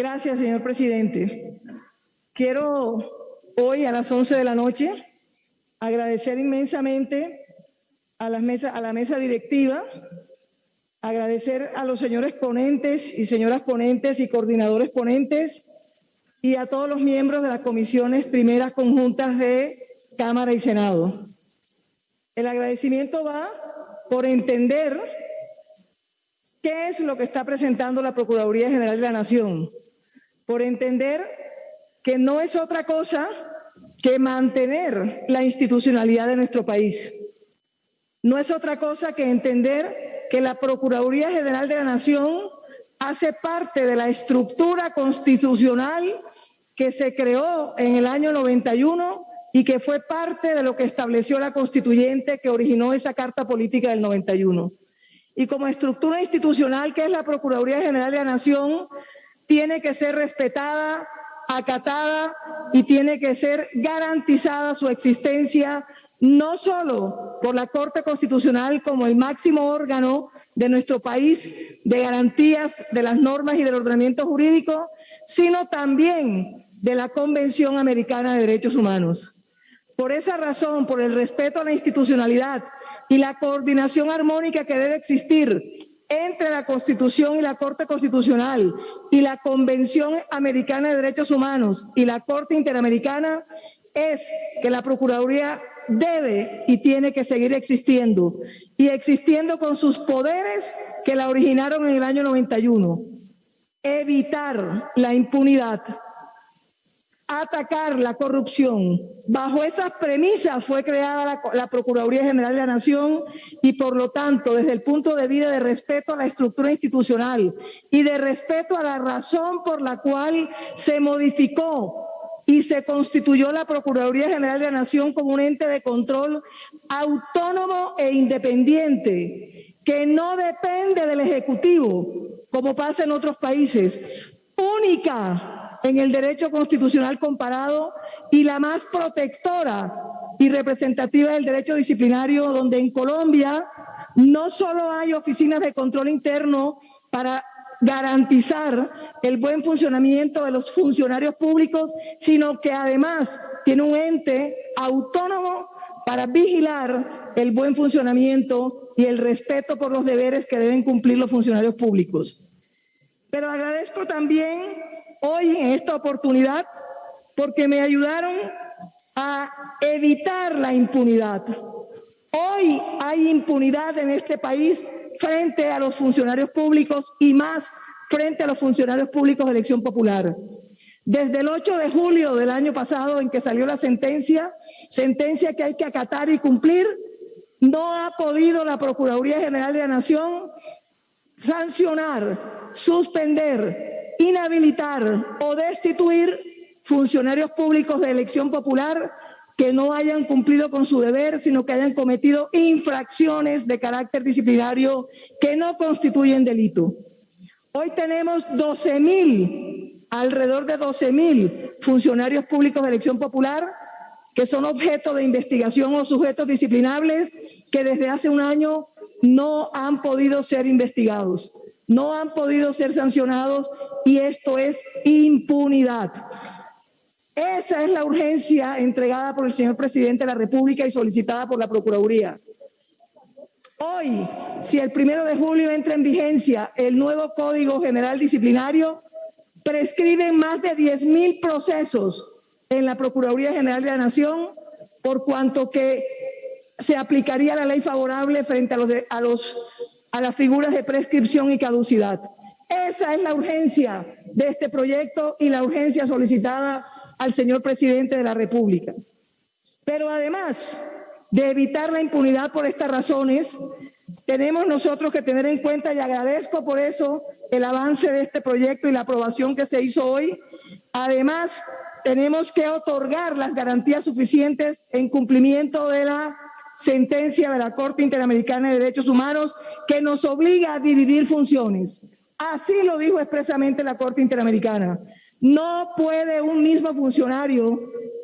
Gracias, señor presidente. Quiero hoy a las 11 de la noche agradecer inmensamente a la mesa, a la mesa directiva, agradecer a los señores ponentes y señoras ponentes y coordinadores ponentes y a todos los miembros de las comisiones primeras conjuntas de Cámara y Senado. El agradecimiento va por entender qué es lo que está presentando la Procuraduría General de la Nación, por entender que no es otra cosa que mantener la institucionalidad de nuestro país. No es otra cosa que entender que la Procuraduría General de la Nación hace parte de la estructura constitucional que se creó en el año 91 y que fue parte de lo que estableció la constituyente que originó esa Carta Política del 91. Y como estructura institucional que es la Procuraduría General de la Nación, tiene que ser respetada, acatada y tiene que ser garantizada su existencia no solo por la Corte Constitucional como el máximo órgano de nuestro país de garantías de las normas y del ordenamiento jurídico, sino también de la Convención Americana de Derechos Humanos. Por esa razón, por el respeto a la institucionalidad y la coordinación armónica que debe existir entre la Constitución y la Corte Constitucional y la Convención Americana de Derechos Humanos y la Corte Interamericana es que la Procuraduría debe y tiene que seguir existiendo y existiendo con sus poderes que la originaron en el año 91. Evitar la impunidad atacar la corrupción. Bajo esas premisas fue creada la, Procuraduría General de la Nación y por lo tanto, desde el punto de vista de respeto a la estructura institucional y de respeto a la razón por la cual se modificó y se constituyó la Procuraduría General de la Nación como un ente de control autónomo e independiente, que no depende del Ejecutivo, como pasa en otros países, única en el derecho constitucional comparado y la más protectora y representativa del derecho disciplinario, donde en Colombia no solo hay oficinas de control interno para garantizar el buen funcionamiento de los funcionarios públicos, sino que además tiene un ente autónomo para vigilar el buen funcionamiento y el respeto por los deberes que deben cumplir los funcionarios públicos. Pero agradezco también hoy en esta oportunidad porque me ayudaron a evitar la impunidad. Hoy hay impunidad en este país frente a los funcionarios públicos y más frente a los funcionarios públicos de elección popular. Desde el 8 de julio del año pasado en que salió la sentencia, sentencia que hay que acatar y cumplir, no ha podido la Procuraduría General de la Nación sancionar, suspender, inhabilitar o destituir funcionarios públicos de elección popular que no hayan cumplido con su deber, sino que hayan cometido infracciones de carácter disciplinario que no constituyen delito. Hoy tenemos 12 mil, alrededor de 12 mil funcionarios públicos de elección popular que son objeto de investigación o sujetos disciplinables que desde hace un año no han podido ser investigados, no han podido ser sancionados y esto es impunidad. Esa es la urgencia entregada por el señor presidente de la República y solicitada por la Procuraduría. Hoy, si el primero de julio entra en vigencia el nuevo Código General Disciplinario, prescriben más de 10 mil procesos en la Procuraduría General de la Nación, por cuanto que se aplicaría la ley favorable frente a, los, a, los, a las figuras de prescripción y caducidad. Esa es la urgencia de este proyecto y la urgencia solicitada al señor presidente de la República. Pero además de evitar la impunidad por estas razones, tenemos nosotros que tener en cuenta, y agradezco por eso el avance de este proyecto y la aprobación que se hizo hoy, además tenemos que otorgar las garantías suficientes en cumplimiento de la sentencia de la Corte Interamericana de Derechos Humanos que nos obliga a dividir funciones. Así lo dijo expresamente la Corte Interamericana. No puede un mismo funcionario,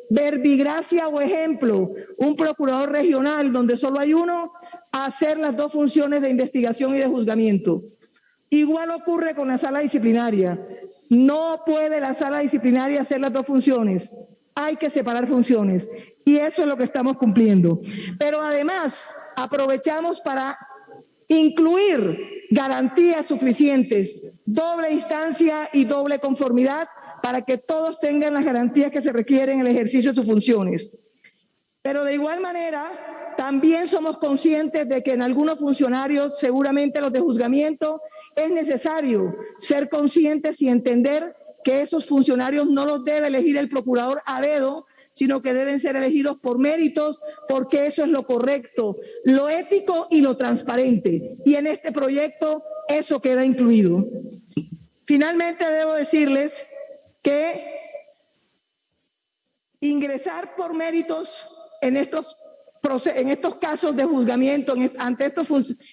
verbigracia o ejemplo, un procurador regional donde solo hay uno, hacer las dos funciones de investigación y de juzgamiento. Igual ocurre con la sala disciplinaria. No puede la sala disciplinaria hacer las dos funciones. Hay que separar funciones. Y eso es lo que estamos cumpliendo. Pero además, aprovechamos para incluir garantías suficientes, doble instancia y doble conformidad para que todos tengan las garantías que se requieren en el ejercicio de sus funciones. Pero de igual manera, también somos conscientes de que en algunos funcionarios, seguramente los de juzgamiento, es necesario ser conscientes y entender que esos funcionarios no los debe elegir el procurador a dedo, sino que deben ser elegidos por méritos, porque eso es lo correcto, lo ético y lo transparente. Y en este proyecto eso queda incluido. Finalmente debo decirles que ingresar por méritos en estos, en estos casos de juzgamiento, ante estos,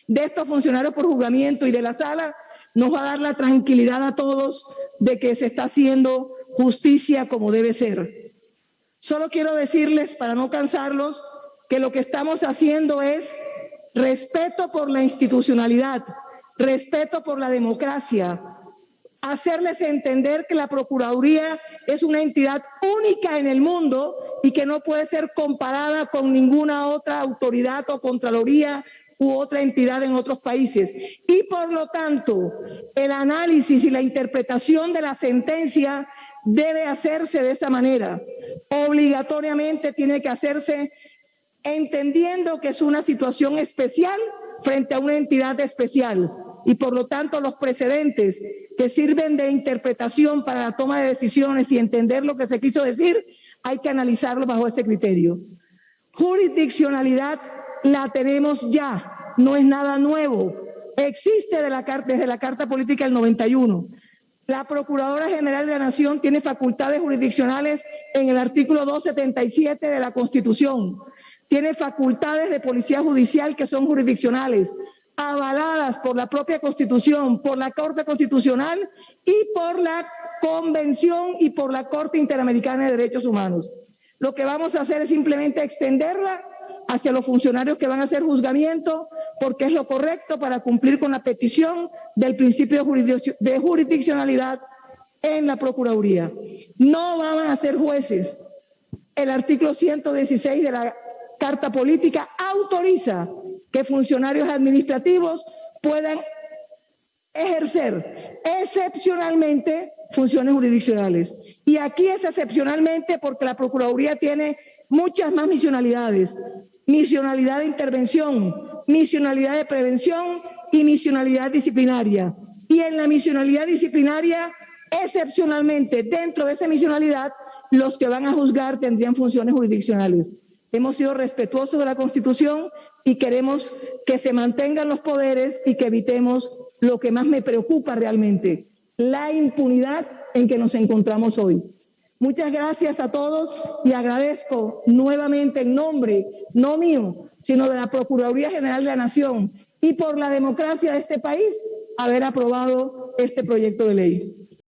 de estos funcionarios por juzgamiento y de la sala, nos va a dar la tranquilidad a todos de que se está haciendo justicia como debe ser. Solo quiero decirles, para no cansarlos, que lo que estamos haciendo es respeto por la institucionalidad, respeto por la democracia, hacerles entender que la Procuraduría es una entidad única en el mundo y que no puede ser comparada con ninguna otra autoridad o contraloría u otra entidad en otros países. Y por lo tanto, el análisis y la interpretación de la sentencia debe hacerse de esa manera. Obligatoriamente tiene que hacerse entendiendo que es una situación especial frente a una entidad especial y por lo tanto los precedentes que sirven de interpretación para la toma de decisiones y entender lo que se quiso decir, hay que analizarlo bajo ese criterio. Jurisdiccionalidad la tenemos ya, no es nada nuevo. Existe de la, desde la Carta Política del 91. La Procuradora General de la Nación tiene facultades jurisdiccionales en el artículo 277 de la Constitución. Tiene facultades de policía judicial que son jurisdiccionales, avaladas por la propia Constitución, por la Corte Constitucional y por la Convención y por la Corte Interamericana de Derechos Humanos. Lo que vamos a hacer es simplemente extenderla hacia los funcionarios que van a hacer juzgamiento, porque es lo correcto para cumplir con la petición del principio de jurisdiccionalidad en la Procuraduría. No van a ser jueces. El artículo 116 de la Carta Política autoriza que funcionarios administrativos puedan ejercer excepcionalmente funciones jurisdiccionales. Y aquí es excepcionalmente porque la Procuraduría tiene muchas más misionalidades misionalidad de intervención, misionalidad de prevención y misionalidad disciplinaria. Y en la misionalidad disciplinaria, excepcionalmente, dentro de esa misionalidad, los que van a juzgar tendrían funciones jurisdiccionales. Hemos sido respetuosos de la Constitución y queremos que se mantengan los poderes y que evitemos lo que más me preocupa realmente, la impunidad en que nos encontramos hoy. Muchas gracias a todos y agradezco nuevamente en nombre, no mío, sino de la Procuraduría General de la Nación y por la democracia de este país, haber aprobado este proyecto de ley.